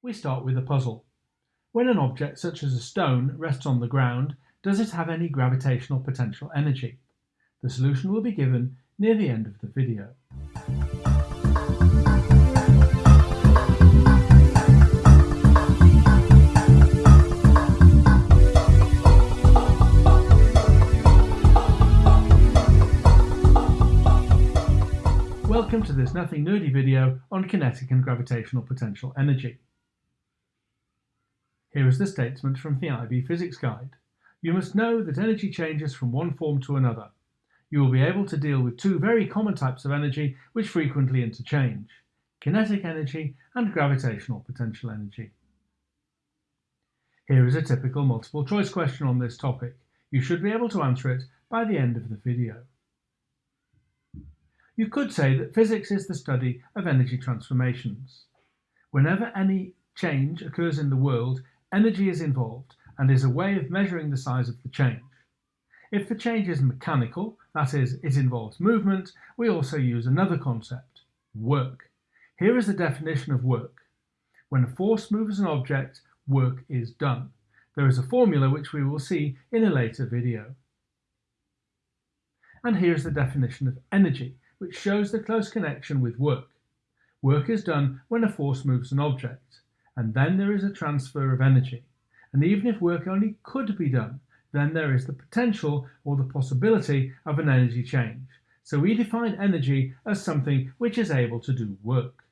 We start with a puzzle. When an object such as a stone rests on the ground, does it have any gravitational potential energy? The solution will be given near the end of the video. Welcome to this nothing nerdy video on kinetic and gravitational potential energy. Here is the statement from the IB Physics Guide. You must know that energy changes from one form to another. You will be able to deal with two very common types of energy which frequently interchange, kinetic energy and gravitational potential energy. Here is a typical multiple choice question on this topic. You should be able to answer it by the end of the video. You could say that physics is the study of energy transformations. Whenever any change occurs in the world, energy is involved and is a way of measuring the size of the change. If the change is mechanical, that is, it involves movement, we also use another concept, work. Here is the definition of work. When a force moves an object, work is done. There is a formula which we will see in a later video. And here's the definition of energy which shows the close connection with work. Work is done when a force moves an object, and then there is a transfer of energy. And even if work only could be done, then there is the potential or the possibility of an energy change. So we define energy as something which is able to do work.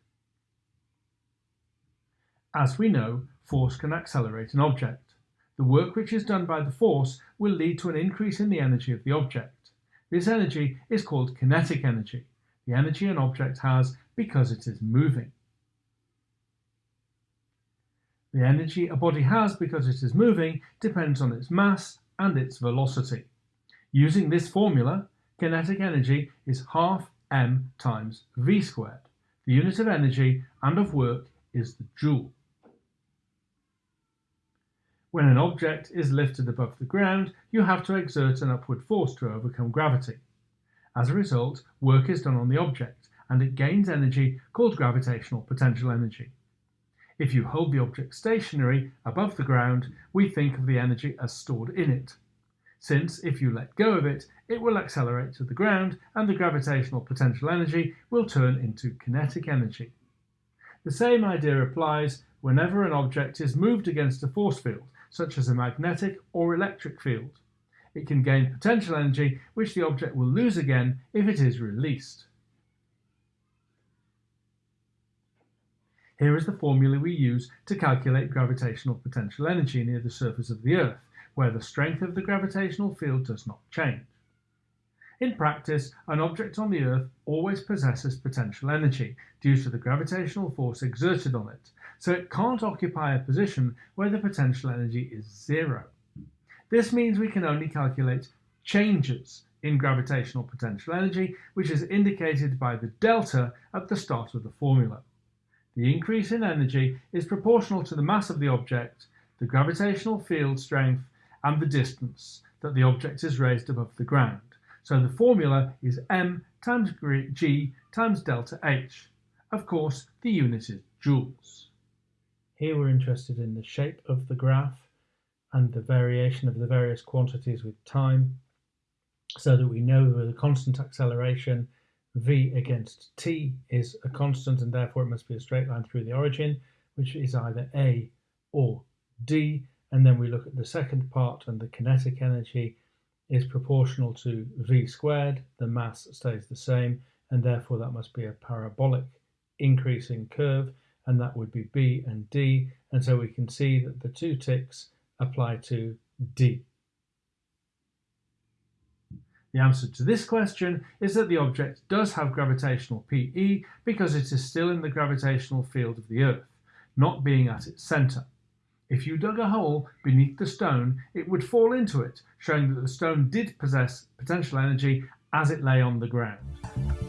As we know, force can accelerate an object. The work which is done by the force will lead to an increase in the energy of the object. This energy is called kinetic energy, the energy an object has because it is moving. The energy a body has because it is moving depends on its mass and its velocity. Using this formula, kinetic energy is half m times v squared. The unit of energy and of work is the joule. When an object is lifted above the ground, you have to exert an upward force to overcome gravity. As a result, work is done on the object, and it gains energy called gravitational potential energy. If you hold the object stationary above the ground, we think of the energy as stored in it. Since if you let go of it, it will accelerate to the ground and the gravitational potential energy will turn into kinetic energy. The same idea applies whenever an object is moved against a force field such as a magnetic or electric field. It can gain potential energy, which the object will lose again if it is released. Here is the formula we use to calculate gravitational potential energy near the surface of the Earth, where the strength of the gravitational field does not change. In practice, an object on the Earth always possesses potential energy due to the gravitational force exerted on it, so it can't occupy a position where the potential energy is zero. This means we can only calculate changes in gravitational potential energy, which is indicated by the delta at the start of the formula. The increase in energy is proportional to the mass of the object, the gravitational field strength, and the distance that the object is raised above the ground. So the formula is m times g times delta h. Of course, the unit is joules. Here we're interested in the shape of the graph and the variation of the various quantities with time so that we know the constant acceleration v against t is a constant and therefore it must be a straight line through the origin which is either a or d. And then we look at the second part and the kinetic energy is proportional to v squared, the mass stays the same, and therefore that must be a parabolic increasing curve, and that would be b and d, and so we can see that the two ticks apply to d. The answer to this question is that the object does have gravitational PE because it is still in the gravitational field of the Earth, not being at its centre. If you dug a hole beneath the stone, it would fall into it, showing that the stone did possess potential energy as it lay on the ground.